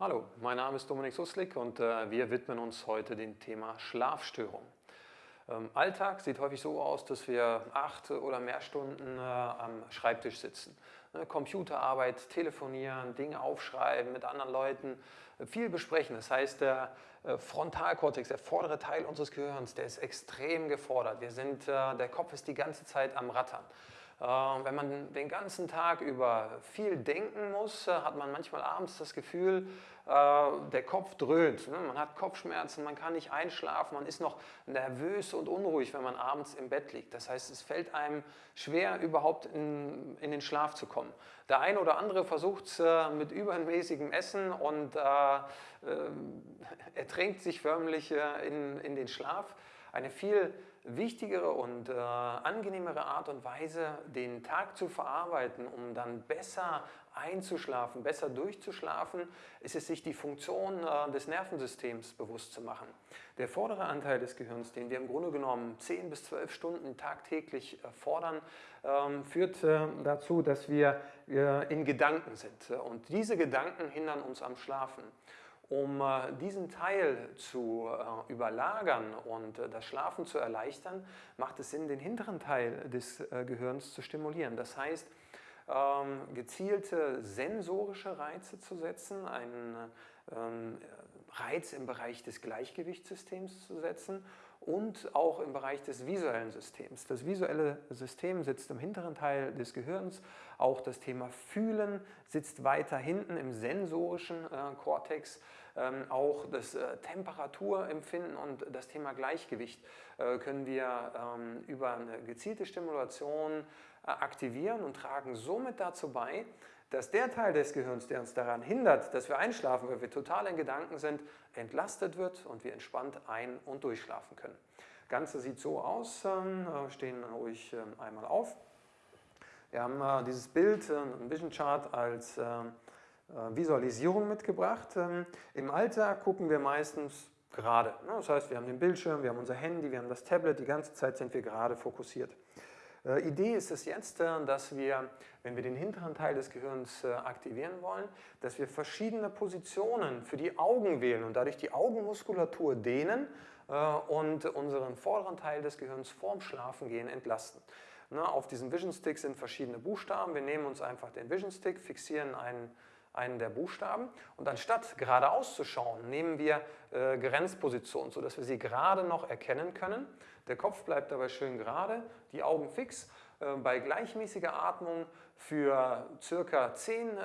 Hallo, mein Name ist Dominik Suslik und äh, wir widmen uns heute dem Thema Schlafstörung. Ähm, Alltag sieht häufig so aus, dass wir acht oder mehr Stunden äh, am Schreibtisch sitzen. Ne, Computerarbeit, telefonieren, Dinge aufschreiben, mit anderen Leuten, äh, viel besprechen. Das heißt, der äh, Frontalkortex, der vordere Teil unseres Gehirns, der ist extrem gefordert. Wir sind, äh, der Kopf ist die ganze Zeit am Rattern. Äh, wenn man den ganzen Tag über viel denken muss, äh, hat man manchmal abends das Gefühl, äh, der Kopf dröhnt. Ne? Man hat Kopfschmerzen, man kann nicht einschlafen, man ist noch nervös und unruhig, wenn man abends im Bett liegt. Das heißt, es fällt einem schwer, überhaupt in, in den Schlaf zu kommen. Der eine oder andere versucht es mit übermäßigem Essen und äh, ertränkt sich förmlich in, in den Schlaf eine viel wichtigere und äh, angenehmere Art und Weise, den Tag zu verarbeiten, um dann besser einzuschlafen, besser durchzuschlafen, ist es, sich die Funktion äh, des Nervensystems bewusst zu machen. Der vordere Anteil des Gehirns, den wir im Grunde genommen 10 bis 12 Stunden tagtäglich äh, fordern, ähm, führt äh, dazu, dass wir äh, in Gedanken sind. Und diese Gedanken hindern uns am Schlafen. Um äh, diesen Teil zu äh, überlagern und äh, das Schlafen zu erleichtern, macht es Sinn, den hinteren Teil des Gehirns zu stimulieren. Das heißt, ähm, gezielte sensorische Reize zu setzen, einen ähm, Reiz im Bereich des Gleichgewichtssystems zu setzen und auch im Bereich des visuellen Systems. Das visuelle System sitzt im hinteren Teil des Gehirns, auch das Thema Fühlen sitzt weiter hinten im sensorischen äh, Kortex, ähm, auch das äh, Temperaturempfinden und das Thema Gleichgewicht äh, können wir ähm, über eine gezielte Stimulation äh, aktivieren und tragen somit dazu bei, dass der Teil des Gehirns, der uns daran hindert, dass wir einschlafen, weil wir total in Gedanken sind, entlastet wird und wir entspannt ein- und durchschlafen können. Das Ganze sieht so aus, ähm, stehen ruhig ähm, einmal auf. Wir haben äh, dieses Bild, äh, ein Vision Chart als ähm, äh, Visualisierung mitgebracht. Im Alltag gucken wir meistens gerade. Ne? Das heißt, wir haben den Bildschirm, wir haben unser Handy, wir haben das Tablet, die ganze Zeit sind wir gerade fokussiert. Äh, Idee ist es jetzt, äh, dass wir, wenn wir den hinteren Teil des Gehirns äh, aktivieren wollen, dass wir verschiedene Positionen für die Augen wählen und dadurch die Augenmuskulatur dehnen und unseren vorderen Teil des Gehirns vorm Schlafengehen entlasten. Auf diesem Vision Stick sind verschiedene Buchstaben. Wir nehmen uns einfach den Vision Stick, fixieren einen einen der Buchstaben und anstatt geradeaus zu schauen, nehmen wir äh, Grenzpositionen, sodass wir sie gerade noch erkennen können. Der Kopf bleibt dabei schön gerade, die Augen fix. Äh, bei gleichmäßiger Atmung für circa 10 äh,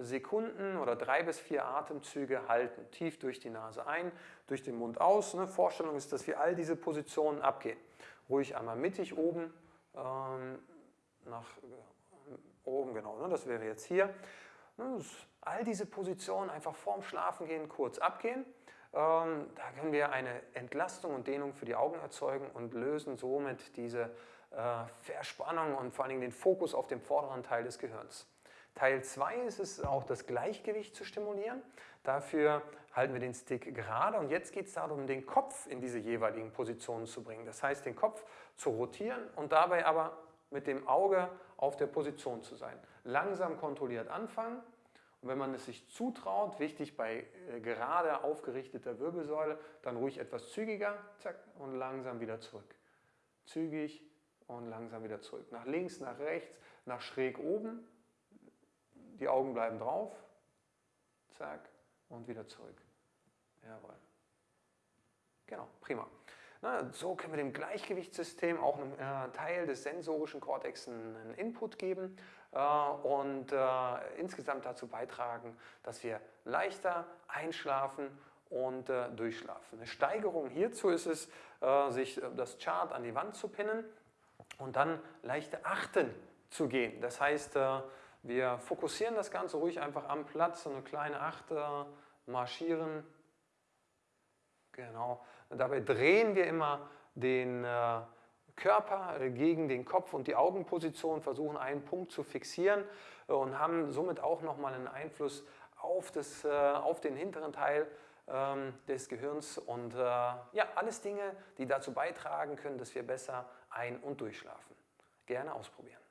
Sekunden oder drei bis vier Atemzüge halten. Tief durch die Nase ein, durch den Mund aus. Ne? Vorstellung ist, dass wir all diese Positionen abgehen. Ruhig einmal mittig oben, ähm, nach äh, oben genau, ne? das wäre jetzt hier. Ne, all diese Positionen einfach vorm Schlafengehen kurz abgehen. Ähm, da können wir eine Entlastung und Dehnung für die Augen erzeugen und lösen somit diese äh, Verspannung und vor allen Dingen den Fokus auf dem vorderen Teil des Gehirns. Teil 2 ist es auch das Gleichgewicht zu stimulieren. Dafür halten wir den Stick gerade und jetzt geht es darum, den Kopf in diese jeweiligen Positionen zu bringen. Das heißt, den Kopf zu rotieren und dabei aber mit dem Auge auf der Position zu sein. Langsam kontrolliert anfangen und wenn man es sich zutraut, wichtig bei äh, gerade aufgerichteter Wirbelsäule, dann ruhig etwas zügiger zack, und langsam wieder zurück. Zügig und langsam wieder zurück. Nach links, nach rechts, nach schräg oben. Die Augen bleiben drauf. Zack und wieder zurück. Jawohl. Genau, prima. Na, so können wir dem Gleichgewichtssystem auch einem äh, Teil des sensorischen Kortex einen Input geben äh, und äh, insgesamt dazu beitragen, dass wir leichter einschlafen und äh, durchschlafen. Eine Steigerung hierzu ist es, äh, sich äh, das Chart an die Wand zu pinnen und dann leichte Achten zu gehen. Das heißt, wir fokussieren das Ganze ruhig einfach am Platz, so eine kleine Achte marschieren, Genau. Und dabei drehen wir immer den äh, Körper gegen den Kopf und die Augenposition, versuchen einen Punkt zu fixieren äh, und haben somit auch nochmal einen Einfluss auf, das, äh, auf den hinteren Teil ähm, des Gehirns und ja, alles Dinge, die dazu beitragen können, dass wir besser ein- und durchschlafen. Gerne ausprobieren.